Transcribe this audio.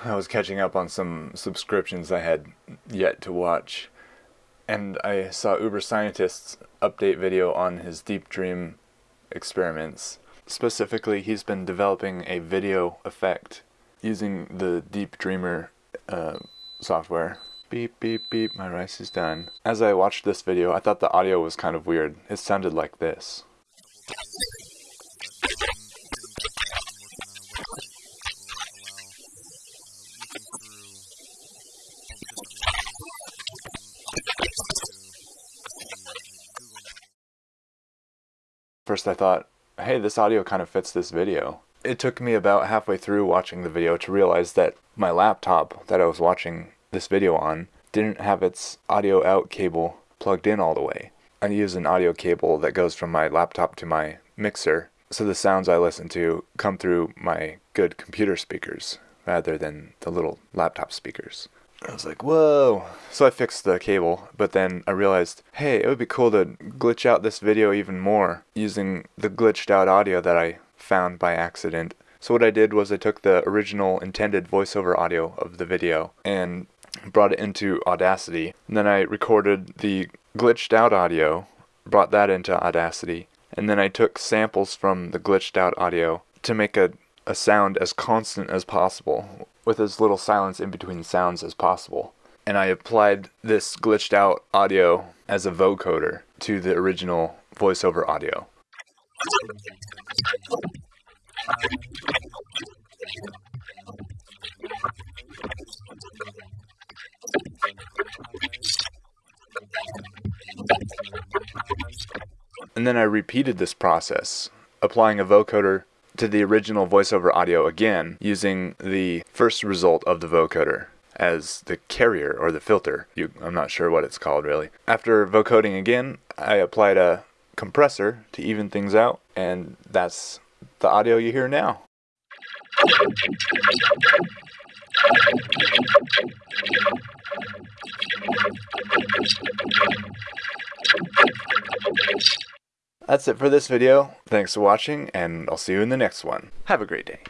I was catching up on some subscriptions I had yet to watch, and I saw Uber Scientist's update video on his Deep Dream experiments. Specifically, he's been developing a video effect using the Deep Dreamer uh, software. Beep, beep, beep, my rice is done. As I watched this video, I thought the audio was kind of weird. It sounded like this. First I thought, hey, this audio kind of fits this video. It took me about halfway through watching the video to realize that my laptop that I was watching this video on didn't have its audio out cable plugged in all the way. I use an audio cable that goes from my laptop to my mixer, so the sounds I listen to come through my good computer speakers rather than the little laptop speakers. I was like, whoa. So I fixed the cable, but then I realized, hey, it would be cool to glitch out this video even more using the glitched out audio that I found by accident. So what I did was I took the original intended voiceover audio of the video and brought it into Audacity. And then I recorded the glitched out audio, brought that into Audacity, and then I took samples from the glitched out audio to make a, a sound as constant as possible with as little silence in between sounds as possible. And I applied this glitched out audio as a vocoder to the original voiceover audio. And then I repeated this process, applying a vocoder to the original voiceover audio again using the first result of the vocoder as the carrier or the filter. You, I'm not sure what it's called really. After vocoding again, I applied a compressor to even things out, and that's the audio you hear now. That's it for this video. Thanks for watching, and I'll see you in the next one. Have a great day.